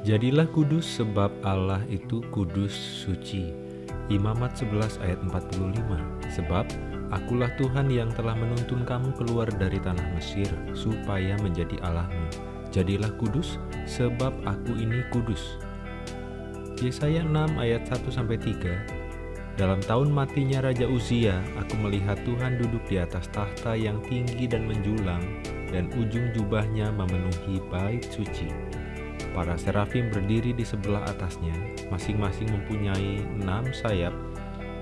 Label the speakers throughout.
Speaker 1: Jadilah kudus sebab Allah itu kudus suci. Imamat 11 ayat 45 Sebab akulah Tuhan yang telah menuntun kamu keluar dari tanah Mesir supaya menjadi Allahmu. Jadilah kudus sebab aku ini kudus. Yesaya 6 ayat 1-3 Dalam tahun matinya Raja Uzia, aku melihat Tuhan duduk di atas tahta yang tinggi dan menjulang, dan ujung jubahnya memenuhi bait suci. Para serafim berdiri di sebelah atasnya, masing-masing mempunyai enam sayap.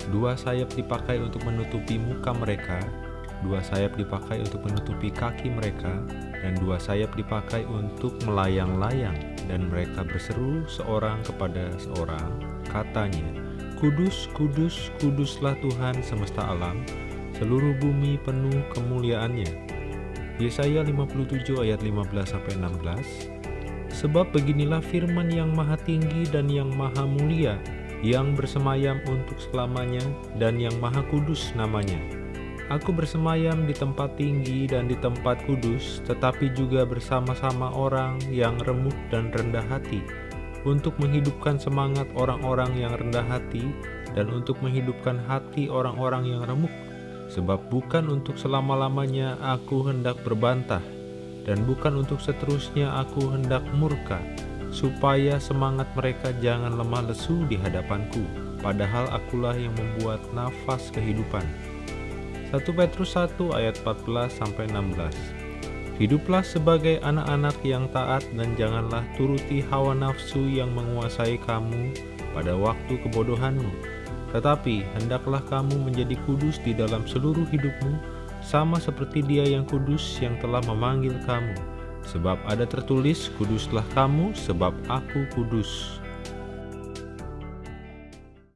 Speaker 1: Dua sayap dipakai untuk menutupi muka mereka, dua sayap dipakai untuk menutupi kaki mereka, dan dua sayap dipakai untuk melayang-layang. Dan mereka berseru seorang kepada seorang, katanya, Kudus, kudus, kuduslah Tuhan semesta alam, seluruh bumi penuh kemuliaannya. Yesaya 57 ayat 15-16 Sebab beginilah firman yang maha tinggi dan yang maha mulia, yang bersemayam untuk selamanya dan yang maha kudus namanya. Aku bersemayam di tempat tinggi dan di tempat kudus, tetapi juga bersama-sama orang yang remuk dan rendah hati, untuk menghidupkan semangat orang-orang yang rendah hati, dan untuk menghidupkan hati orang-orang yang remuk. Sebab bukan untuk selama-lamanya aku hendak berbantah, dan bukan untuk seterusnya aku hendak murka, supaya semangat mereka jangan lemah lesu di hadapanku, padahal akulah yang membuat nafas kehidupan. 1 Petrus 1 ayat 14-16 Hiduplah sebagai anak-anak yang taat dan janganlah turuti hawa nafsu yang menguasai kamu pada waktu kebodohanmu. Tetapi hendaklah kamu menjadi kudus di dalam seluruh hidupmu, sama seperti dia yang kudus yang telah memanggil kamu. Sebab ada tertulis, kuduslah kamu sebab aku kudus.